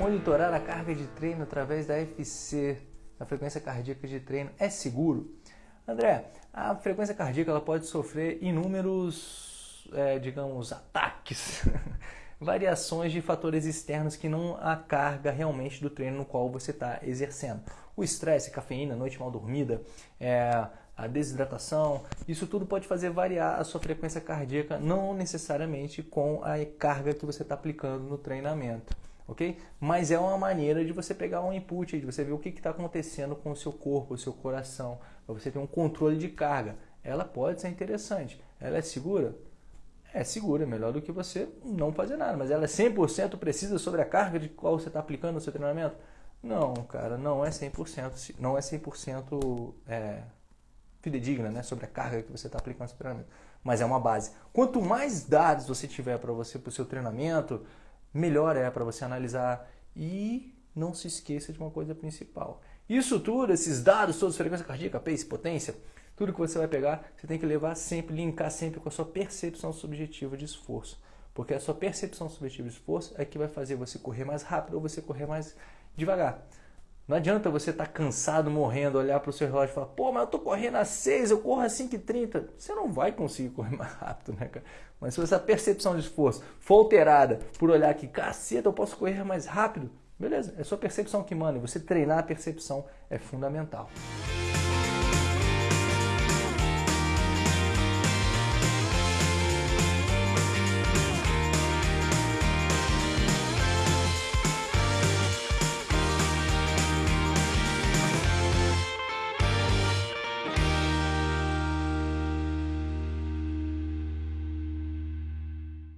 monitorar a carga de treino através da FC, a frequência cardíaca de treino, é seguro? André, a frequência cardíaca ela pode sofrer inúmeros, é, digamos, ataques, variações de fatores externos que não a carga realmente do treino no qual você está exercendo. O estresse, cafeína, noite mal dormida, é, a desidratação, isso tudo pode fazer variar a sua frequência cardíaca, não necessariamente com a carga que você está aplicando no treinamento ok? Mas é uma maneira de você pegar um input, de você ver o que está acontecendo com o seu corpo, o seu coração, para você ter um controle de carga. Ela pode ser interessante. Ela é segura? É segura, melhor do que você não fazer nada. Mas ela é 100% precisa sobre a carga de qual você está aplicando no seu treinamento? Não, cara, não é 100%, não é 100% é, fidedigna né, sobre a carga que você está aplicando no seu treinamento. Mas é uma base. Quanto mais dados você tiver para você, para o seu treinamento, melhor é para você analisar e não se esqueça de uma coisa principal. Isso tudo, esses dados todos, frequência cardíaca, pace, potência, tudo que você vai pegar, você tem que levar sempre, linkar sempre com a sua percepção subjetiva de esforço. Porque a sua percepção subjetiva de esforço é que vai fazer você correr mais rápido ou você correr mais devagar. Não adianta você estar tá cansado, morrendo, olhar para o seu relógio e falar, pô, mas eu estou correndo a 6, eu corro a 5h30. Você não vai conseguir correr mais rápido, né, cara? Mas se essa percepção de esforço for alterada por olhar que, caceta, eu posso correr mais rápido, beleza, é sua percepção que manda. E você treinar a percepção é fundamental.